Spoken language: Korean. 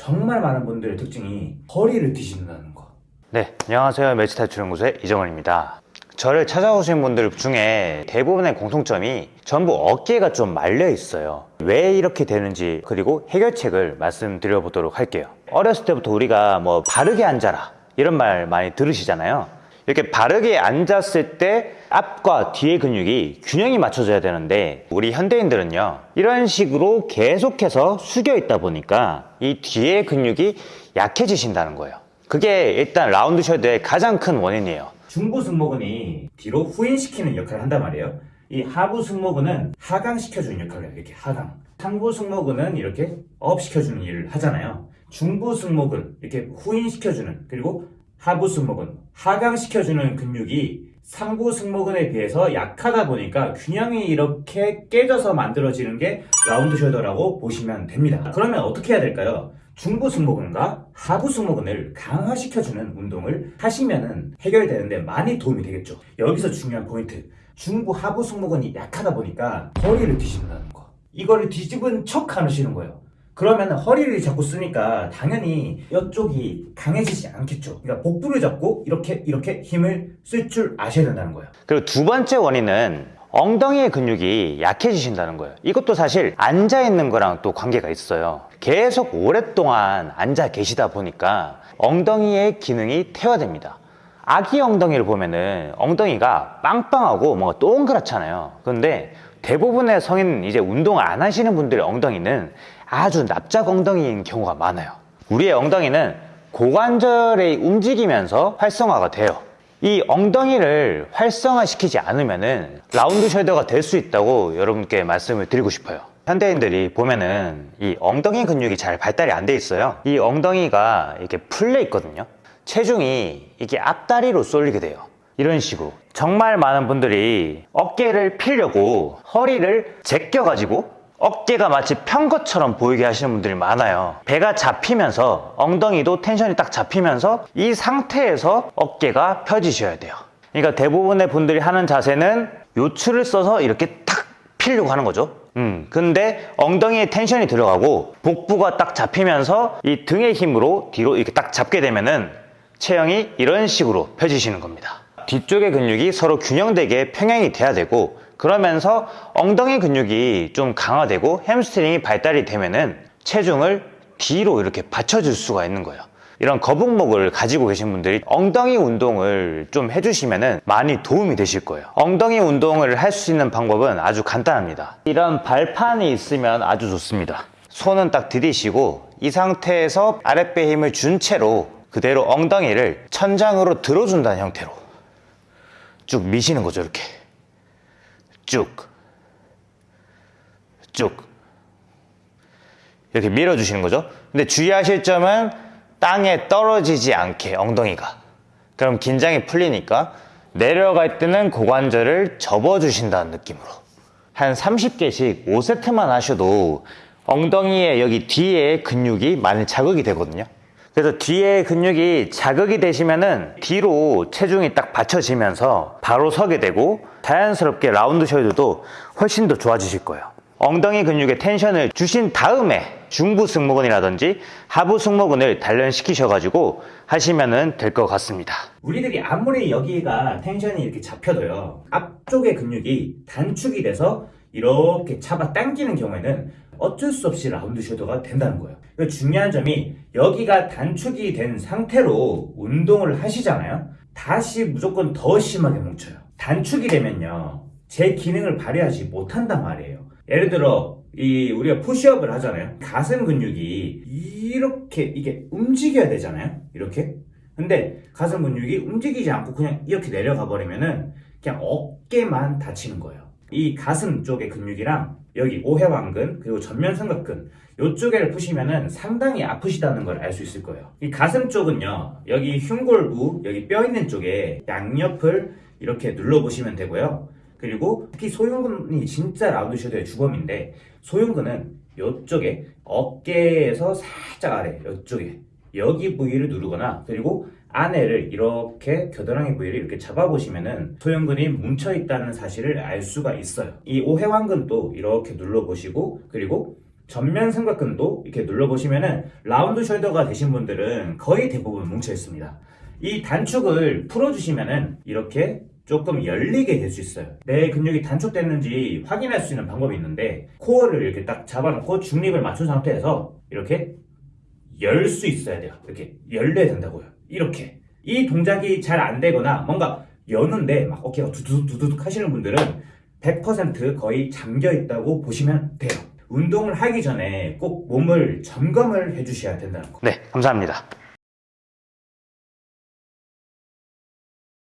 정말 많은 분들의 특징이 허리를 뒤집는다는 거. 네, 안녕하세요. 매치탈출연구소의 이정원입니다. 저를 찾아오신 분들 중에 대부분의 공통점이 전부 어깨가 좀 말려 있어요. 왜 이렇게 되는지 그리고 해결책을 말씀드려 보도록 할게요. 어렸을 때부터 우리가 뭐 바르게 앉아라 이런 말 많이 들으시잖아요. 이렇게 바르게 앉았을 때 앞과 뒤의 근육이 균형이 맞춰져야 되는데 우리 현대인들은요 이런 식으로 계속해서 숙여 있다 보니까 이 뒤의 근육이 약해지신다는 거예요. 그게 일단 라운드 셔드의 가장 큰 원인이에요. 중부 승모근이 뒤로 후인시키는 역할을 한단 말이에요. 이 하부 승모근은 하강시켜주는 역할을 해요. 이렇게 하강. 상부 승모근은 이렇게 업시켜주는 일을 하잖아요. 중부 승모근 이렇게 후인시켜주는 그리고 하부 승모근 하강시켜주는 근육이 상부 승모근에 비해서 약하다 보니까 균형이 이렇게 깨져서 만들어지는 게 라운드 숄더라고 보시면 됩니다. 그러면 어떻게 해야 될까요? 중부 승모근과 하부 승모근을 강화시켜주는 운동을 하시면은 해결되는데 많이 도움이 되겠죠. 여기서 중요한 포인트. 중부 하부 승모근이 약하다 보니까 허리를 뒤집는다는 거. 이거를 뒤집은 척 하시는 거예요. 그러면 허리를 자꾸 쓰니까 당연히 이쪽이 강해지지 않겠죠. 그러니까 복부를 잡고 이렇게 이렇게 힘을 쓸 줄 아셔야 된다는 거예요. 그리고 두 번째 원인은 엉덩이의 근육이 약해지신다는 거예요. 이것도 사실 앉아 있는 거랑 또 관계가 있어요. 계속 오랫동안 앉아 계시다 보니까 엉덩이의 기능이 퇴화됩니다. 아기 엉덩이를 보면은 엉덩이가 빵빵하고 뭔가 동그랗잖아요. 그런데 대부분의 성인 이제 운동을 안 하시는 분들의 엉덩이는 아주 납작 엉덩이인 경우가 많아요. 우리의 엉덩이는 고관절이 움직이면서 활성화가 돼요. 이 엉덩이를 활성화시키지 않으면은 라운드 숄더가 될 수 있다고 여러분께 말씀을 드리고 싶어요. 현대인들이 보면은 이 엉덩이 근육이 잘 발달이 안 돼 있어요. 이 엉덩이가 이렇게 풀려 있거든요. 체중이 이게 앞다리로 쏠리게 돼요. 이런 식으로. 정말 많은 분들이 어깨를 피려고 허리를 제껴가지고 어깨가 마치 편 것처럼 보이게 하시는 분들이 많아요. 배가 잡히면서 엉덩이도 텐션이 딱 잡히면서 이 상태에서 어깨가 펴지셔야 돼요. 그러니까 대부분의 분들이 하는 자세는 요추를 써서 이렇게 탁 피려고 하는 거죠. 음, 근데 엉덩이에 텐션이 들어가고 복부가 딱 잡히면서 이 등의 힘으로 뒤로 이렇게 딱 잡게 되면은 체형이 이런 식으로 펴지시는 겁니다. 뒤쪽의 근육이 서로 균형되게 평행이 돼야 되고 그러면서 엉덩이 근육이 좀 강화되고 햄스트링이 발달이 되면은 체중을 뒤로 이렇게 받쳐줄 수가 있는 거예요. 이런 거북목을 가지고 계신 분들이 엉덩이 운동을 좀 해주시면 많이 도움이 되실 거예요. 엉덩이 운동을 할 수 있는 방법은 아주 간단합니다. 이런 발판이 있으면 아주 좋습니다. 손은 딱 들이쉬고 이 상태에서 아랫배 힘을 준 채로 그대로 엉덩이를 천장으로 들어준다는 형태로 쭉 미시는 거죠, 이렇게. 쭉. 쭉. 이렇게 밀어주시는 거죠. 근데 주의하실 점은 땅에 떨어지지 않게 엉덩이가. 그럼 긴장이 풀리니까 내려갈 때는 고관절을 접어주신다는 느낌으로. 한 30개씩 5세트만 하셔도 엉덩이에 여기 뒤에 근육이 많이 자극이 되거든요. 그래서 뒤에 근육이 자극이 되시면은 뒤로 체중이 딱 받쳐지면서 바로 서게 되고 자연스럽게 라운드 숄더도 훨씬 더 좋아지실 거예요. 엉덩이 근육에 텐션을 주신 다음에 중부 승모근이라든지 하부 승모근을 단련시키셔가지고 하시면 될 것 같습니다. 우리들이 아무리 여기가 텐션이 이렇게 잡혀도요 앞쪽의 근육이 단축이 돼서 이렇게 잡아 당기는 경우에는 어쩔 수 없이 라운드 숄더가 된다는 거예요 그 중요한 점이 여기가 단축이 된 상태로 운동을 하시잖아요. 다시 무조건 더 심하게 뭉쳐요. 단축이 되면요 제 기능을 발휘하지 못한단 말이에요. 예를 들어 이 우리가 푸시업을 하잖아요. 가슴 근육이 이렇게 이게 움직여야 되잖아요. 이렇게. 근데 가슴 근육이 움직이지 않고 그냥 이렇게 내려가 버리면은 그냥 어깨만 다치는 거예요. 이 가슴 쪽의 근육이랑 여기 오해왕근 그리고 전면 삼각근 이쪽에를 푸시면은 상당히 아프시다는 걸 알 수 있을 거예요. 이 가슴 쪽은요 여기 흉골부 여기 뼈 있는 쪽에 양옆을 이렇게 눌러보시면 되고요. 그리고 특히 소흉근이 진짜 라운드 숄더의 주범인데 소흉근은 이쪽에 어깨에서 살짝 아래 이쪽에 여기 부위를 누르거나 그리고 안에를 이렇게 겨드랑이 부위를 이렇게 잡아보시면은 소형근이 뭉쳐있다는 사실을 알 수가 있어요. 이 오해왕근도 이렇게 눌러보시고 그리고 전면 삼각근도 이렇게 눌러보시면은 라운드 숄더가 되신 분들은 거의 대부분 뭉쳐 있습니다. 이 단축을 풀어주시면은 이렇게 조금 열리게 될 수 있어요. 내 근육이 단축됐는지 확인할 수 있는 방법이 있는데 코어를 이렇게 딱 잡아놓고 중립을 맞춘 상태에서 이렇게 열 수 있어야 돼요. 이렇게 열려야 된다고요. 이렇게 이 동작이 잘 안 되거나 뭔가 여는데 막 어깨가 두두둑두둑 하시는 분들은 100% 거의 잠겨 있다고 보시면 돼요. 운동을 하기 전에 꼭 몸을 점검을 해주셔야 된다는 거. 네, 감사합니다.